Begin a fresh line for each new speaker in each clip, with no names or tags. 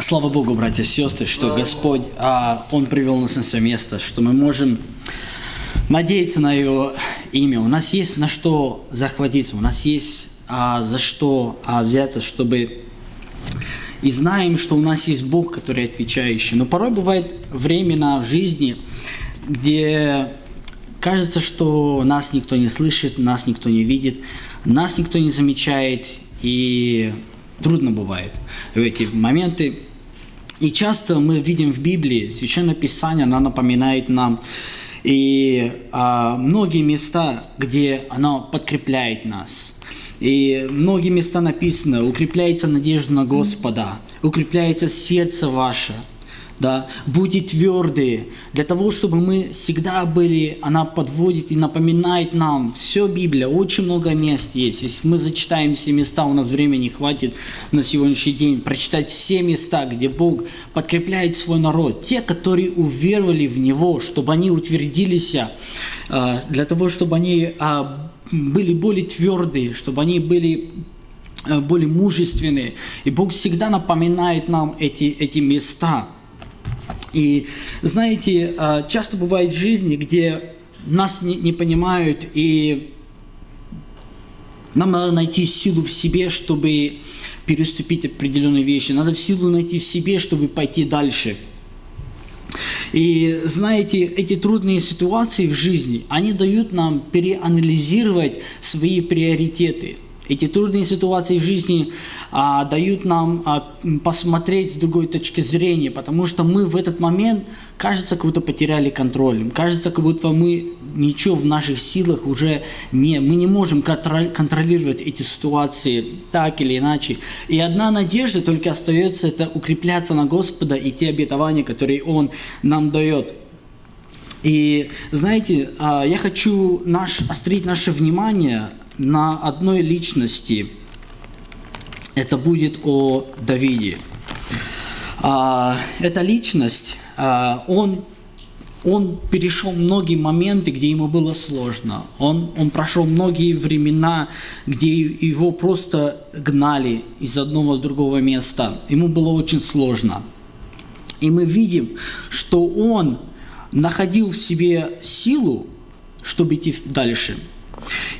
Слава Богу, братья и сестры, что Господь, а, Он привел нас на свое место, что мы можем надеяться на Его имя. У нас есть на что захватиться, у нас есть а, за что а, взяться, чтобы... И знаем, что у нас есть Бог, который отвечающий. Но порой бывает времена в жизни, где кажется, что нас никто не слышит, нас никто не видит, нас никто не замечает, и трудно бывает в эти моменты. И часто мы видим в Библии, Священное Писание, оно напоминает нам и а, многие места, где оно подкрепляет нас. И многие места написано, укрепляется надежда на Господа, укрепляется сердце ваше – да, будьте твердые, для того, чтобы мы всегда были, она подводит и напоминает нам, все Библия, очень много мест есть, если мы зачитаем все места, у нас времени хватит на сегодняшний день, прочитать все места, где Бог подкрепляет свой народ, те, которые уверовали в Него, чтобы они утвердились, а, для того, чтобы они а, были более твердые, чтобы они были а, более мужественные. И Бог всегда напоминает нам эти, эти места. И знаете, а, часто бывает в жизни, где нас не, не понимают, и нам надо найти силу в себе, чтобы переступить определенные вещи. Надо силу найти в себе, чтобы пойти дальше. И знаете, эти трудные ситуации в жизни, они дают нам переанализировать свои приоритеты – эти трудные ситуации в жизни а, дают нам а, посмотреть с другой точки зрения, потому что мы в этот момент, кажется, как будто потеряли контроль. Кажется, как будто мы ничего в наших силах уже не... Мы не можем контролировать эти ситуации так или иначе. И одна надежда только остается, это укрепляться на Господа и те обетования, которые Он нам дает. И знаете, а, я хочу наш, острить наше внимание на одной личности. Это будет о Давиде. А, эта личность, а, он, он перешел многие моменты, где ему было сложно. Он, он прошел многие времена, где его просто гнали из одного в другого места. Ему было очень сложно. И мы видим, что он находил в себе силу, чтобы идти дальше –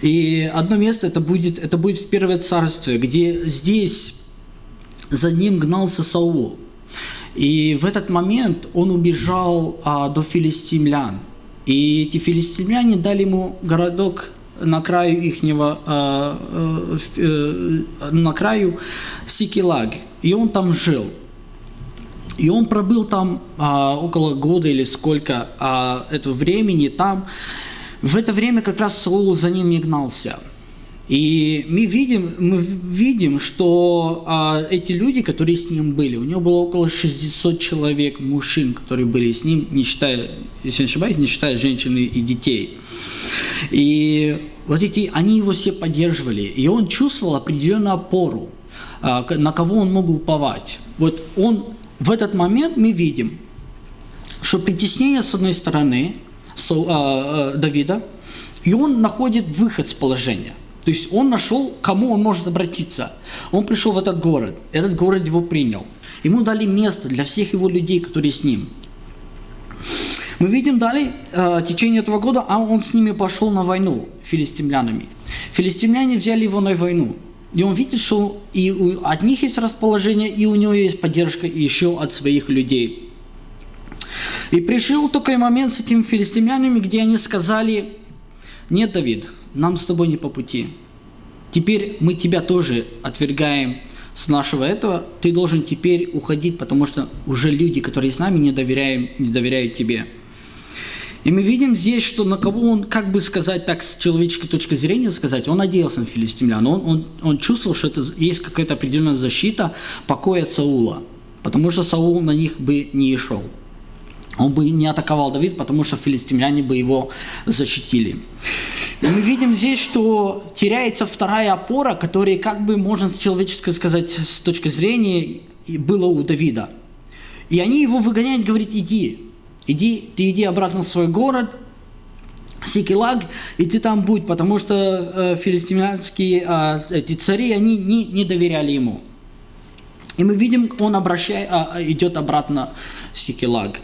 и одно место это будет, это будет в Первое Царствие, где здесь за ним гнался Саул. И в этот момент он убежал а, до филистимлян. И эти филистимляне дали ему городок на краю ихнего, а, а, э, на краю Сикилаг. И он там жил. И он пробыл там а, около года или сколько а, этого времени там. В это время как раз Саул за ним не гнался. И мы видим, мы видим что а, эти люди, которые с ним были, у него было около 600 человек, мужчин, которые были с ним, не считая, если не ошибаюсь, не считая женщин и детей. И вот эти, они его все поддерживали, и он чувствовал определенную опору, а, на кого он мог уповать. Вот он, в этот момент мы видим, что притеснение с одной стороны – Давида, и он находит выход с положения. То есть он нашел, кому он может обратиться. Он пришел в этот город, этот город его принял. Ему дали место для всех его людей, которые с ним. Мы видим далее, в течение этого года, а он с ними пошел на войну филистимлянами. Филистимляне взяли его на войну. И он видит, что и от них есть расположение, и у него есть поддержка еще от своих людей. И пришел такой момент с этими филистимлянами, где они сказали, нет, Давид, нам с тобой не по пути. Теперь мы тебя тоже отвергаем с нашего этого, ты должен теперь уходить, потому что уже люди, которые с нами, не, доверяем, не доверяют тебе. И мы видим здесь, что на кого он, как бы сказать так, с человеческой точки зрения сказать, он надеялся на филистимлян, он, он, он чувствовал, что это есть какая-то определенная защита покоя Саула, потому что Саул на них бы не шел он бы не атаковал Давид, потому что филистимляне бы его защитили. И мы видим здесь, что теряется вторая опора, которая, как бы можно человечески сказать, с точки зрения, было у Давида. И они его выгоняют, говорят, иди, иди, ты иди обратно в свой город, Сикилаг, и ты там будь, потому что э, филистимлянские э, эти цари, они не, не доверяли ему. И мы видим, он обращает, а, идет обратно в Сикелаг.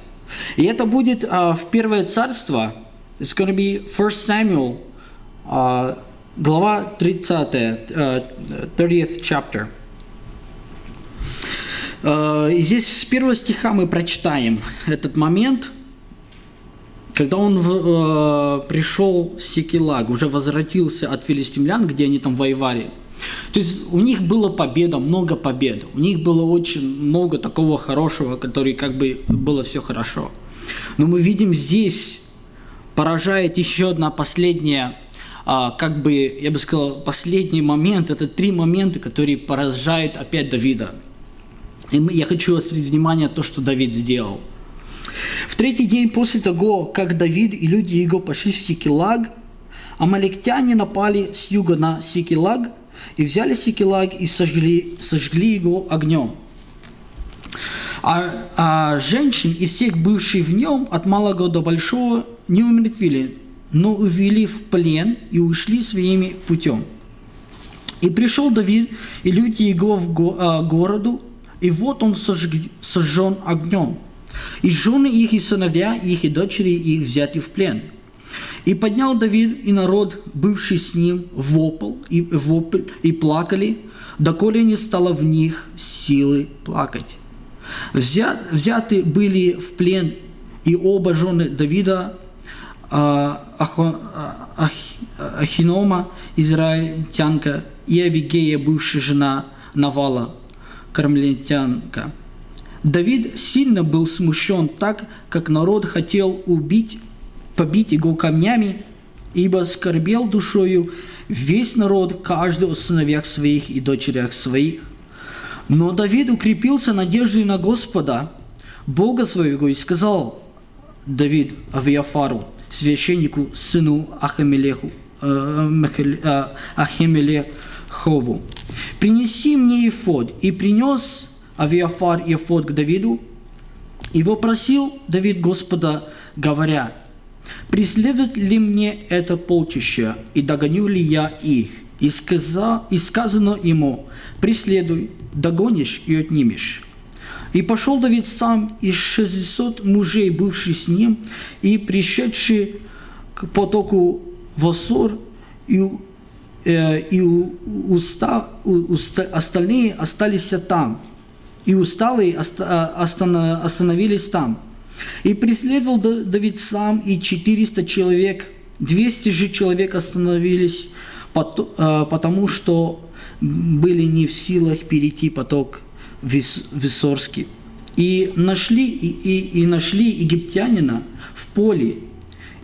И это будет а, в Первое Царство, it's going to be 1 Samuel, а, глава 30, а, 30th chapter. А, и здесь с первого стиха мы прочитаем этот момент, когда он в, э, пришел в Сикелаг, уже возвратился от филистимлян, где они там воевали. То есть у них была победа, много побед. У них было очень много такого хорошего, который как бы было все хорошо. Но мы видим здесь поражает еще одна последняя, а, как бы, я бы сказал, последний момент. Это три момента, которые поражают опять Давида. И я хочу острить внимание на то, что Давид сделал. В третий день после того, как Давид и люди его пошли в Сикелаг, амалектяне напали с юга на Сикелаг и взяли Сикелаг и сожгли, сожгли его огнем. А, а женщин и всех бывших в нем от малого до большого не умертвили, но увели в плен и ушли своими путем. И пришел Давид и люди его в го, а, городу, и вот он сожг, сожжен огнем. И жены их, и сыновья их, и дочери их взяты в плен. И поднял Давид и народ, бывший с ним, вопл и, вопль, и плакали, доколе не стало в них силы плакать. Взят, взяты были в плен и оба жены Давида, а, Ах, Ахинома, израильтянка, и Авигея, бывшая жена Навала, кармелитянка. Давид сильно был смущен так, как народ хотел убить, побить его камнями, ибо скорбел душою весь народ, каждый о сыновьях своих и дочерях своих. Но Давид укрепился надеждой на Господа, Бога своего, и сказал Давид Авиафару, священнику, сыну Ахамелеху, э, э, Ахимелехову, «Принеси мне ефод». И принес Авиафар ефод к Давиду, и вопросил Давид Господа, говоря, «Преследует ли мне это полчище, и догоню ли я их?» И, сказа, и сказано ему, «Преследуй, догонишь и отнимешь». И пошел Давид сам из 600 мужей, бывших с ним, и пришедший к потоку Васор, и, э, и уста, уста, остальные остались там, и усталые остановились там. И преследовал Давид сам, и 400 человек, 200 же человек остановились, потому что были не в силах перейти поток Виссорский. И нашли, и, и, и нашли египтянина в поле,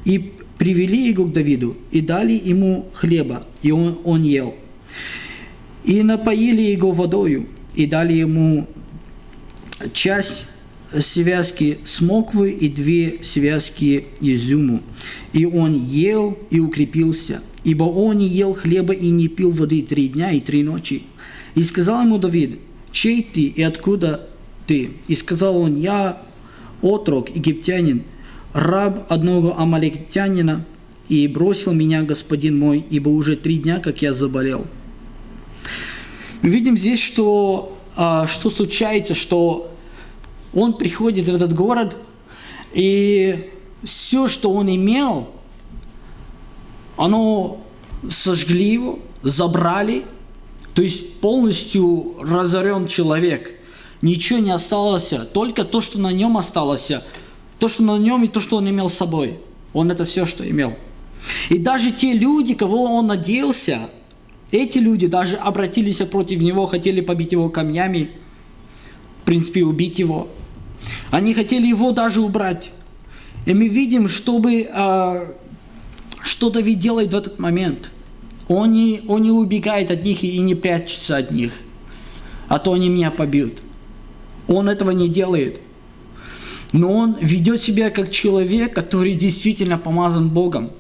и привели его к Давиду, и дали ему хлеба, и он, он ел. И напоили его водою, и дали ему часть связки смоквы и две связки изюму. И он ел и укрепился, ибо он не ел хлеба и не пил воды три дня и три ночи. И сказал ему Давид, чей ты и откуда ты? И сказал он, я отрок, египтянин, раб одного амалектянина, и бросил меня господин мой, ибо уже три дня, как я заболел. Мы видим здесь, что, а, что случается, что он приходит в этот город, и все, что он имел, оно сожгли его, забрали, то есть полностью разорен человек. Ничего не осталось, только то, что на нем осталось, то, что на нем и то, что он имел с собой. Он это все, что имел. И даже те люди, кого он надеялся, эти люди даже обратились против него, хотели побить его камнями, принципе, убить его. Они хотели его даже убрать. И мы видим, чтобы, а, что Давид делает в этот момент. Он не, он не убегает от них и не прячется от них, а то они меня побьют. Он этого не делает. Но он ведет себя как человек, который действительно помазан Богом.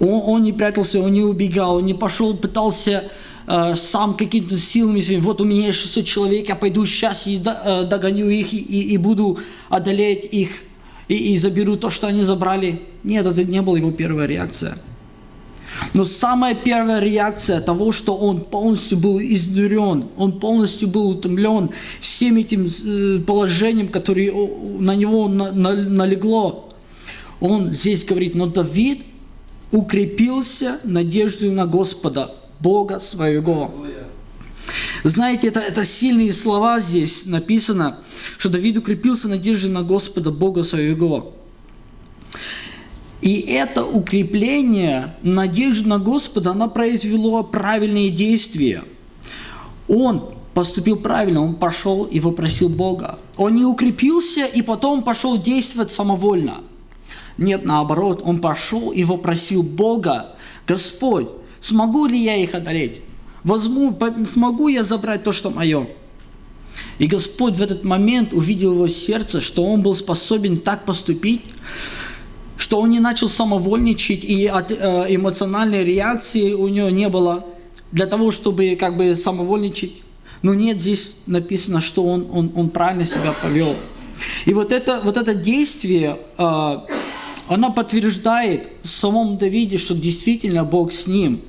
Он, он не прятался, он не убегал, он не пошел, пытался э, сам какими-то силами своими, вот у меня есть 600 человек, я пойду сейчас и э, догоню их и, и, и буду одолеть их и, и заберу то, что они забрали. Нет, это не была его первая реакция. Но самая первая реакция того, что он полностью был изнурен, он полностью был утомлен всем этим э, положением, которое на него налегло, он здесь говорит, но Давид укрепился надеждой на Господа, Бога своего. Знаете, это, это сильные слова здесь написано, что Давид укрепился надеждой на Господа, Бога своего. И это укрепление, надежды на Господа, она произвело правильные действия. Он поступил правильно, он пошел и вопросил Бога. Он не укрепился и потом пошел действовать самовольно. Нет, наоборот, он пошел и вопросил Бога, Господь, смогу ли я их одолеть? Возьму, смогу я забрать то, что мое? И Господь в этот момент увидел его сердце, что он был способен так поступить, что он не начал самовольничать, и от э, эмоциональной реакции у него не было для того, чтобы как бы самовольничать. Но нет, здесь написано, что он, он, он правильно себя повел. И вот это, вот это действие, э, оно подтверждает в самом Давиде, что действительно Бог с ним.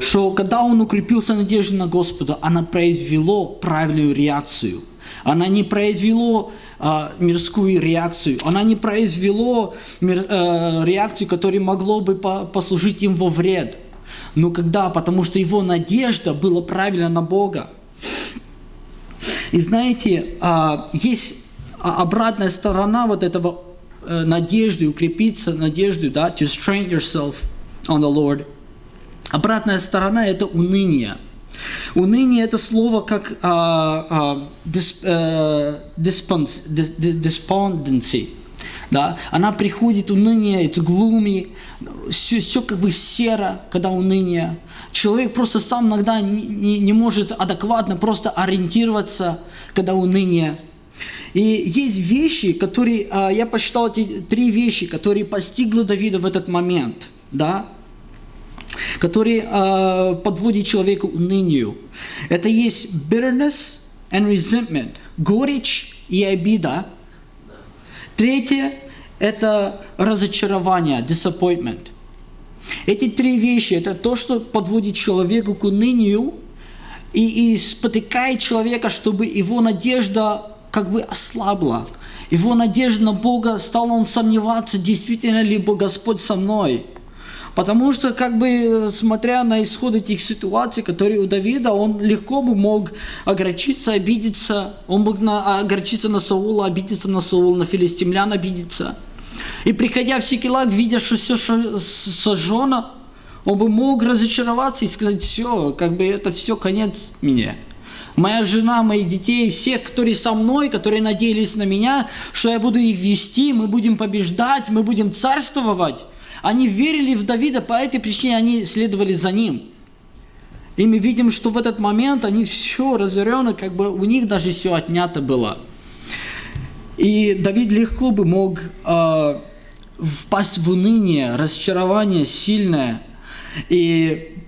Что когда он укрепился надеждой на Господа, она произвело правильную реакцию. Она не произвело а, мирскую реакцию. Она не произвело мир, а, реакцию, которая могло бы по, послужить им во вред. Но когда? Потому что его надежда была правильно на Бога. И знаете, а, есть обратная сторона вот этого э, надежды, укрепиться надеждой, да, to strengthen yourself on the Lord. Обратная сторона – это уныние – Уныние – это слово как а, а, despondency. Да? Она приходит, уныние, it's gloomy, все, все как бы серо, когда уныние. Человек просто сам иногда не, не, не может адекватно просто ориентироваться, когда уныние. И есть вещи, которые, а, я посчитал эти три вещи, которые постигли Давида в этот момент. Да? Который э, подводит человека унынию. Это есть bitterness and resentment, горечь и обида. Третье – это разочарование, disappointment. Эти три вещи – это то, что подводит человека к унынию и, и спотыкает человека, чтобы его надежда как бы ослабла. Его надежда на Бога стала он сомневаться, действительно ли Господь со мной – Потому что, как бы, смотря на исход этих ситуаций, которые у Давида, он легко бы мог огорчиться, обидеться. Он мог на, огорчиться на Саула, обидеться на Саула, на филистимлян обидеться. И приходя в Сикелак, видя, что все сожжено, он бы мог разочароваться и сказать, все, как бы это все конец мне. Моя жена, мои детей, всех, которые со мной, которые надеялись на меня, что я буду их вести, мы будем побеждать, мы будем царствовать. Они верили в Давида, по этой причине они следовали за ним. И мы видим, что в этот момент они все разорено, как бы у них даже все отнято было. И Давид легко бы мог э, впасть в уныние, разочарование сильное. И,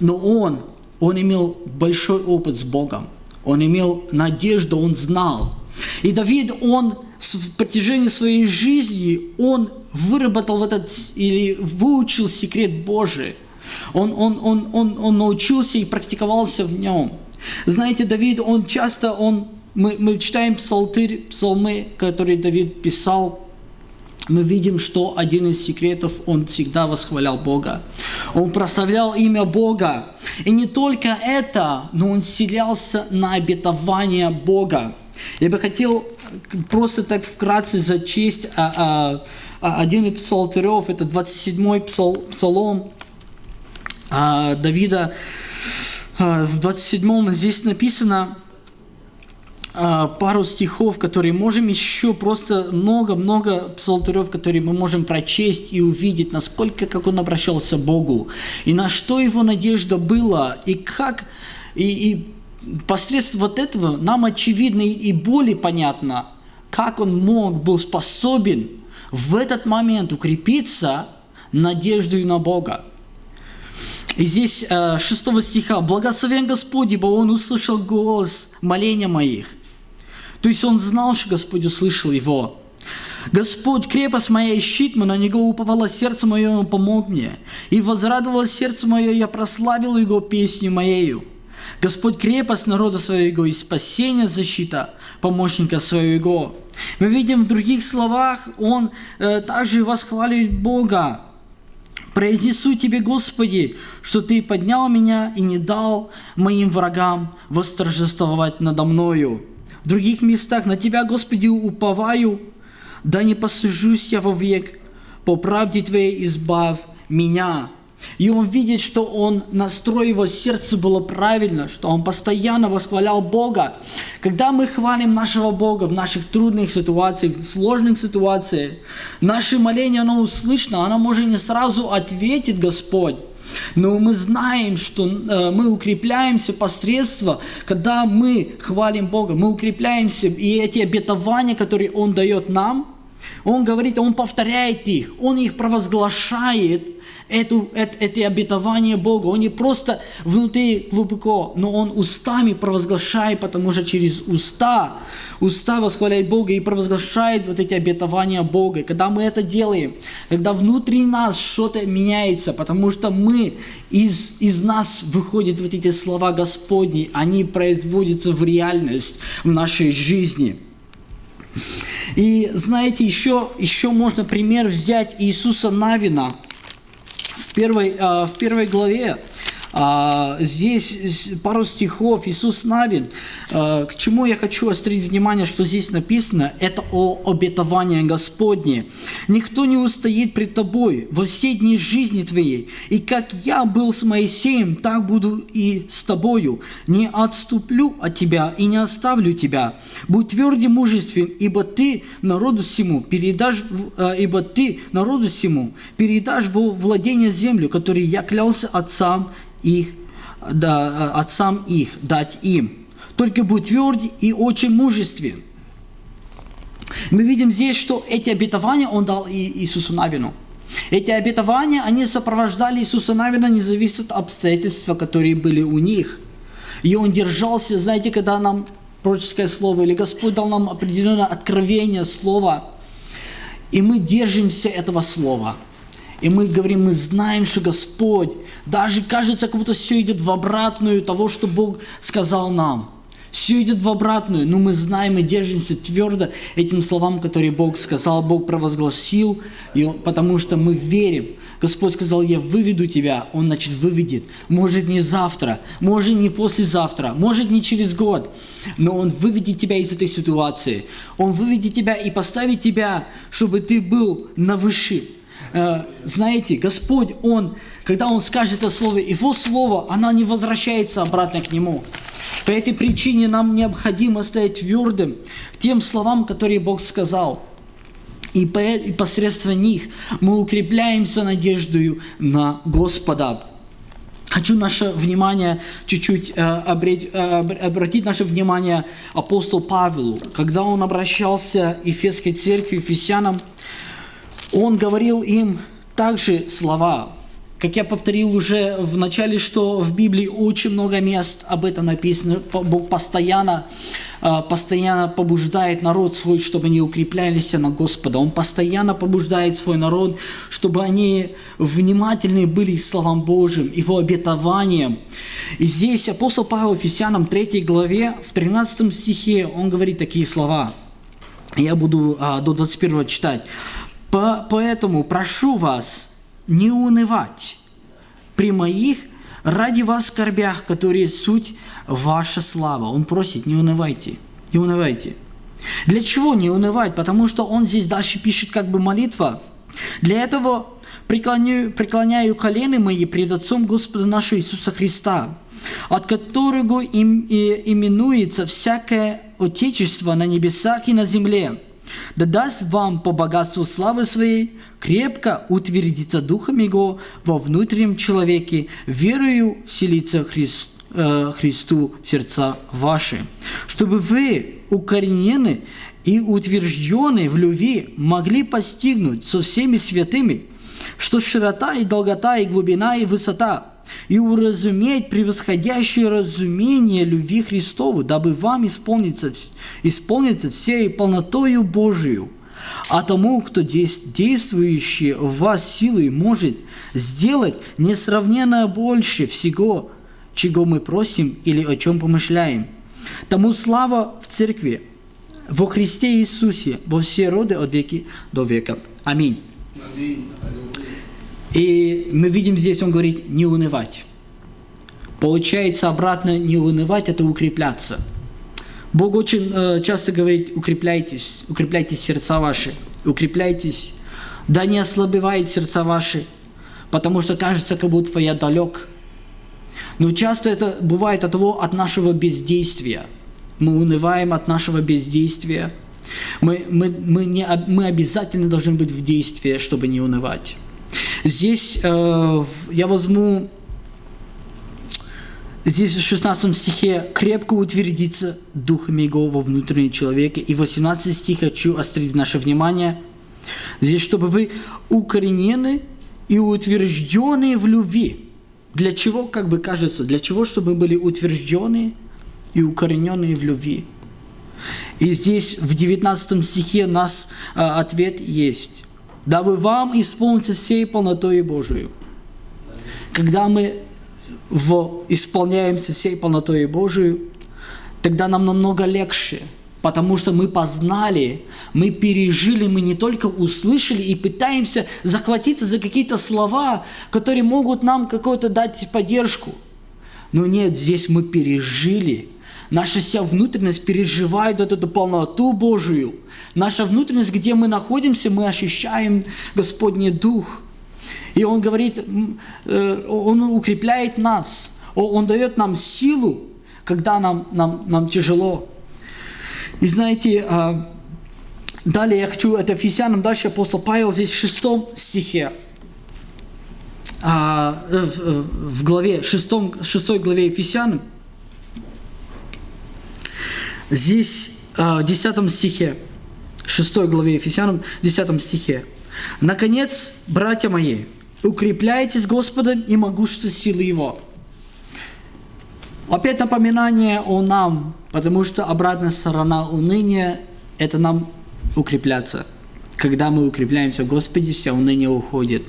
но он, он имел большой опыт с Богом. Он имел надежду, он знал. И Давид, он в протяжении своей жизни, он выработал этот или выучил секрет Божий. Он, он, он, он, он научился и практиковался в нем. Знаете, Давид, он часто, он, мы, мы читаем псалтырь, псалмы, которые Давид писал, мы видим, что один из секретов, он всегда восхвалял Бога. Он прославлял имя Бога. И не только это, но он селялся на обетование Бога. Я бы хотел просто так вкратце зачесть а, а, один из псалтырев, это 27-й псал, псалом а, Давида. А, в 27-м здесь написано а, пару стихов, которые можем еще просто много-много псалтырев, которые мы можем прочесть и увидеть, насколько как он обращался к Богу, и на что его надежда была, и как, и, и посредством вот этого нам очевидно и более понятно, как он мог, был способен в этот момент укрепиться надеждой на Бога. И здесь 6 э, стиха «Благословен Господь, ибо Он услышал голос моления моих». То есть он знал, что Господь услышал его. Господь, крепость моя и щит мой, на Него уповало сердце мое, Он помог мне. И возрадовалось сердце мое, я прославил Его песню моею. Господь крепость народа своего и спасение защита помощника своего. Мы видим в других словах, он э, также восхваливает Бога. Произнесу Тебе, Господи, что Ты поднял меня и не дал моим врагам восторжествовать надо мною. В других местах на Тебя, Господи, уповаю, да не посажусь я вовек, по правде Твоей избавь меня. И он видит, что он настрой его сердце было правильно, что он постоянно восхвалял Бога. Когда мы хвалим нашего Бога в наших трудных ситуациях, в сложных ситуациях, наше моление, оно услышно, оно может не сразу ответит Господь. Но мы знаем, что э, мы укрепляемся посредством, когда мы хвалим Бога, мы укрепляемся, и эти обетования, которые Он дает нам, Он говорит, Он повторяет их, Он их провозглашает, эту, это, это обетование Бога. Он не просто внутри глубоко, но он устами провозглашает, потому что через уста, уста восхваляет Бога и провозглашает вот эти обетования Бога. когда мы это делаем, когда внутри нас что-то меняется, потому что мы, из, из нас выходят вот эти слова Господни, они производятся в реальность в нашей жизни. И знаете, еще, еще можно пример взять Иисуса Навина – первой, а, в первой главе а, здесь пару стихов Иисус Навин. А, к чему я хочу острить внимание, что здесь написано, это о обетовании Господне. Никто не устоит пред тобой во все дни жизни твоей. И как я был с Моисеем, так буду и с тобою. Не отступлю от тебя и не оставлю тебя. Будь тверд и мужествен, ибо ты народу всему передашь, а, ибо ты народу всему передашь во владение землю, которую я клялся отцам их, да, отцам их, дать им. Только будь тверд и очень мужествен. Мы видим здесь, что эти обетования Он дал Иисусу Навину. Эти обетования, они сопровождали Иисуса Навина, не зависит от обстоятельств, которые были у них. И Он держался, знаете, когда нам пророческое слово, или Господь дал нам определенное откровение слова, и мы держимся этого слова – и мы говорим, мы знаем, что Господь, даже кажется, как будто все идет в обратную того, что Бог сказал нам. Все идет в обратную, но мы знаем и держимся твердо этим словам, которые Бог сказал, Бог провозгласил, и потому что мы верим. Господь сказал, я выведу тебя, Он, значит, выведет. Может, не завтра, может, не послезавтра, может, не через год, но Он выведет тебя из этой ситуации. Он выведет тебя и поставит тебя, чтобы ты был на высшем Э, знаете, Господь, Он, когда Он скажет это слово, Его слово, оно не возвращается обратно к Нему. По этой причине нам необходимо стоять твердым тем словам, которые Бог сказал. И посредством них мы укрепляемся надеждою на Господа. Хочу наше внимание чуть-чуть э, э, обратить наше внимание апостол Павелу, когда он обращался к Ефесской церкви, Ефесянам, он говорил им также слова, как я повторил уже в начале, что в Библии очень много мест об этом написано. Бог постоянно, а, постоянно побуждает народ свой, чтобы они укреплялись на Господа. Он постоянно побуждает свой народ, чтобы они внимательны были словам Божьим, Его обетованиям. И здесь апостол Павел Ефесянам 3 главе, в 13 стихе, он говорит такие слова. Я буду а, до 21 читать. Поэтому прошу вас не унывать при моих ради вас скорбях, которые суть ваша слава. Он просит, не унывайте, не унывайте. Для чего не унывать? Потому что он здесь дальше пишет как бы молитва. Для этого преклоняю, преклоняю колены мои пред Отцом Господа нашего Иисуса Христа, от которого им, и, именуется всякое Отечество на небесах и на земле, да даст вам по богатству славы своей крепко утвердиться Духом Его во внутреннем человеке, верою вселиться Христ, э, Христу в сердца ваши, чтобы вы, укоренены и утвержденные в любви, могли постигнуть со всеми святыми, что широта и долгота и глубина и высота – и уразуметь превосходящее разумение любви Христову, дабы вам исполниться, исполниться всей полнотою Божию. а тому, кто действующий в вас силой может сделать несравненно больше всего, чего мы просим или о чем помышляем. Тому слава в церкви, во Христе Иисусе, во все роды от веки до века. Аминь. И мы видим здесь, он говорит, не унывать. Получается обратно не унывать, это укрепляться. Бог очень э, часто говорит, укрепляйтесь, укрепляйте сердца ваши, укрепляйтесь. Да не ослабевает сердца ваши, потому что кажется, как будто я далек. Но часто это бывает от того, от нашего бездействия. Мы унываем от нашего бездействия. Мы, мы, мы, не, мы обязательно должны быть в действии, чтобы не унывать. Здесь э, я возьму Здесь в 16 стихе «крепко утвердиться духами Его во внутреннем человеке». И в 18 стих хочу острить наше внимание. Здесь, чтобы вы укоренены и утверждены в любви. Для чего, как бы кажется, для чего, чтобы мы были утверждены и укорененные в любви. И здесь в 19 стихе у нас а, ответ есть. «Дабы вам исполниться всей полнотой Божию». Когда мы в, исполняемся всей полнотой Божию, тогда нам намного легче, потому что мы познали, мы пережили, мы не только услышали и пытаемся захватиться за какие-то слова, которые могут нам какую-то дать поддержку. Но нет, здесь мы пережили, Наша вся внутренность переживает вот эту полноту Божию. Наша внутренность, где мы находимся, мы ощущаем Господний Дух – и Он говорит, э, Он укрепляет нас, Он дает нам силу, когда нам, нам, нам тяжело. И знаете, а, далее я хочу, это Ефесянам, дальше апостол Павел здесь в шестом стихе, а, в главе, шестом, шестой главе Ефесянам, здесь а, в десятом стихе, шестой главе Ефесянам, десятом стихе. «Наконец, братья мои, укрепляйтесь Господом и могуществом силы Его. Опять напоминание о нам, потому что обратная сторона уныния – это нам укрепляться. Когда мы укрепляемся в Господе, все уныние уходит.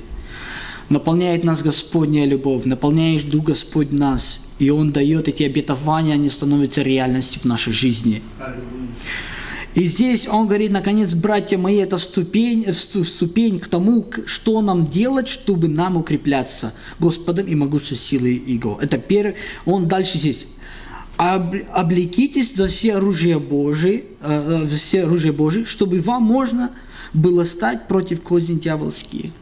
Наполняет нас Господняя любовь, наполняет Дух Господь нас, и Он дает эти обетования, они становятся реальностью в нашей жизни. И здесь он говорит, наконец, братья мои, это вступень, вступень к тому, что нам делать, чтобы нам укрепляться Господом и могущей силой Его. Это первый. Он дальше здесь. Облекитесь за все оружие Божие, э, э, все оружие Божие, чтобы вам можно было стать против козней дьявольские.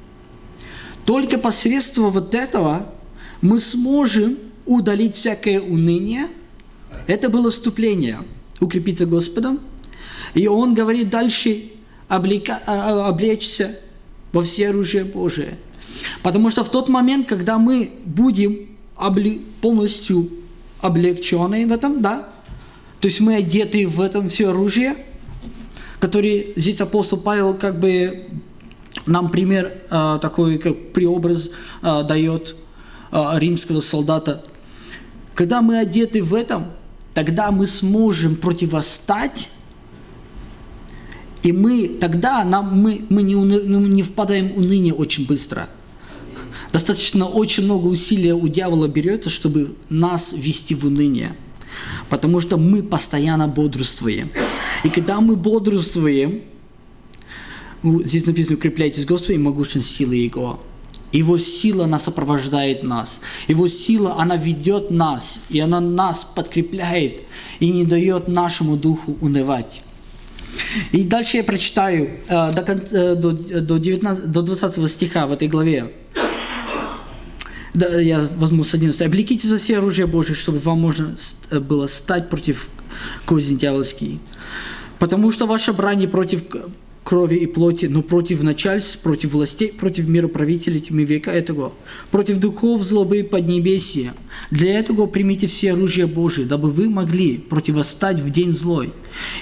Только посредством вот этого мы сможем удалить всякое уныние. Это было вступление. Укрепиться Господом – и он говорит дальше, облека, а, а, облечься во все оружие Божие. Потому что в тот момент, когда мы будем обли, полностью облегчены в этом, да, то есть мы одеты в этом все оружие, который здесь апостол Павел как бы нам пример э, такой, как преобраз дает римского солдата. Когда мы одеты в этом, тогда мы сможем противостать и мы тогда нам, мы, мы не, уны, ну, не впадаем в уныние очень быстро. Достаточно очень много усилия у дьявола берется, чтобы нас ввести в уныние. Потому что мы постоянно бодрствуем. И когда мы бодрствуем, здесь написано, укрепляйтесь Господом и могуществом силы Его. Его сила, она сопровождает нас. Его сила, она ведет нас, и она нас подкрепляет, и не дает нашему духу унывать. И дальше я прочитаю э, до, э, до, до, 19, до 20 стиха в этой главе. Да, я возьму с 11. «Облеките за все оружие Божие, чтобы вам можно э, было стать против козни дьявольские. Потому что ваша брань против крови и плоти, но против начальств, против властей, против мироправителей тьмы века этого, против духов злобы поднебесия. Для этого примите все оружие Божие, дабы вы могли противостать в день злой,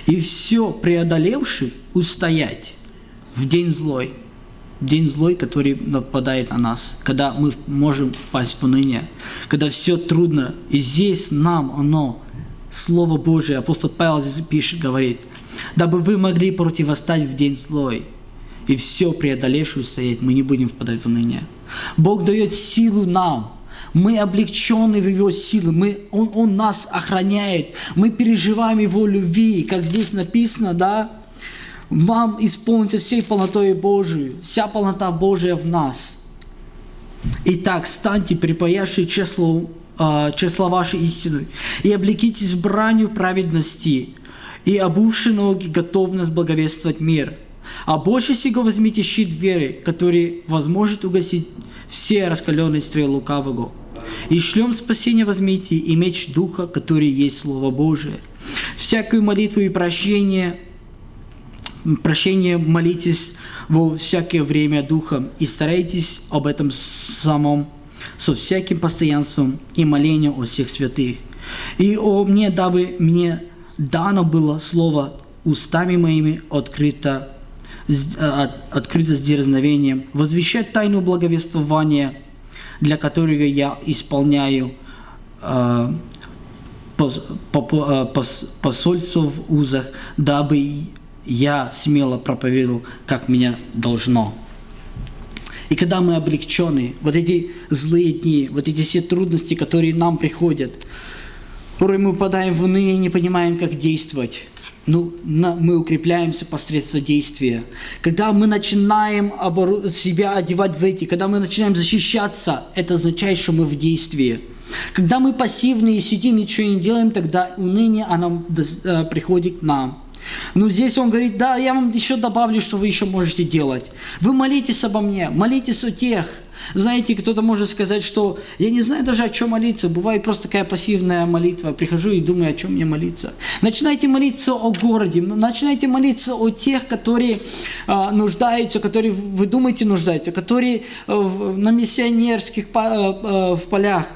и все преодолевший устоять в день злой, день злой, который нападает на нас, когда мы можем пасть в уныние, когда все трудно, и здесь нам оно Слово Божие, апостол Павел здесь пишет, говорит, дабы вы могли противостать в день злой, и все преодолевшую стоять, мы не будем впадать в уныние. Бог дает силу нам, мы облегчены в Его силы, мы, он, он нас охраняет, мы переживаем Его любви, как здесь написано, да, вам исполнится всей полнотой Божией, вся полнота Божия в нас. Итак, станьте припаяшие число, э, числа вашей истины, и облекитесь бранью праведности, и обувши ноги готовность благовествовать мир. А больше всего возьмите щит веры, который возможет угасить все раскаленные стрелы лукавого. И шлем спасения возьмите и меч Духа, который есть Слово Божие. Всякую молитву и прощение, прощение молитесь во всякое время Духом и старайтесь об этом самом со всяким постоянством и молением о всех святых. И о мне, дабы мне дано было слово устами моими открыто, э, открыто с дерзновением, возвещать тайну благовествования, для которого я исполняю э, э, посольство в узах, дабы я смело проповедовал, как меня должно. И когда мы облегчены, вот эти злые дни, вот эти все трудности, которые нам приходят, порой мы попадаем в уныние не понимаем, как действовать. Ну, мы укрепляемся посредством действия. Когда мы начинаем себя одевать в эти, когда мы начинаем защищаться, это означает, что мы в действии. Когда мы пассивные, сидим, ничего не делаем, тогда уныние, оно э, приходит к нам. Но здесь он говорит, да, я вам еще добавлю, что вы еще можете делать. Вы молитесь обо мне, молитесь о тех. Знаете, кто-то может сказать, что я не знаю даже, о чем молиться. Бывает просто такая пассивная молитва. Прихожу и думаю, о чем мне молиться. Начинайте молиться о городе, начинайте молиться о тех, которые э, нуждаются, которые вы думаете нуждаются, которые э, на миссионерских э, э, в полях.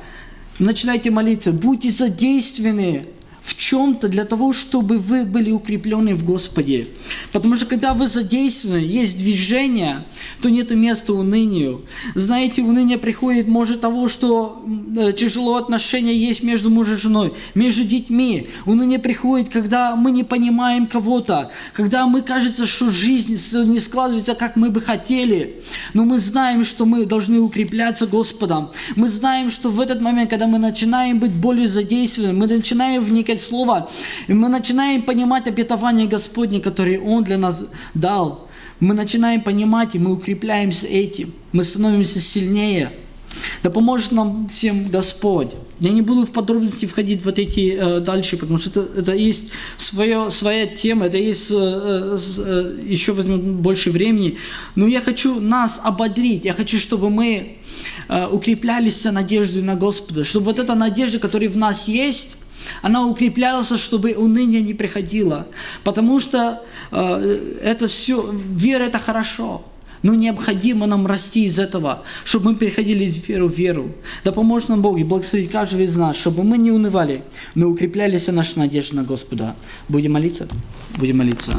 Начинайте молиться, будьте задействованы в чем-то для того, чтобы вы были укреплены в Господе. Потому что когда вы задействованы, есть движение, то нет места унынию. Знаете, уныние приходит, может, того, что э, тяжело отношения есть между мужем и женой, между детьми. Уныние приходит, когда мы не понимаем кого-то, когда мы кажется, что жизнь не складывается, как мы бы хотели. Но мы знаем, что мы должны укрепляться Господом. Мы знаем, что в этот момент, когда мы начинаем быть более задействованы, мы начинаем вникать слушать Слово, и мы начинаем понимать обетование Господне, которое Он для нас дал. Мы начинаем понимать, и мы укрепляемся этим. Мы становимся сильнее. Да поможет нам всем Господь. Я не буду в подробности входить вот эти э, дальше, потому что это, это есть свое, своя тема, это есть э, э, э еще возьмет больше времени. Но я хочу нас ободрить, я хочу, чтобы мы э, укреплялись надеждой на Господа, чтобы вот эта надежда, которая в нас есть, она укреплялась, чтобы уныние не приходило. Потому что э, это все, вера это хорошо. Но необходимо нам расти из этого, чтобы мы переходили из веры в веру. Да поможет нам Бог и благословить каждого из нас, чтобы мы не унывали, но укреплялись наша надежда на Господа. Будем молиться? Будем молиться.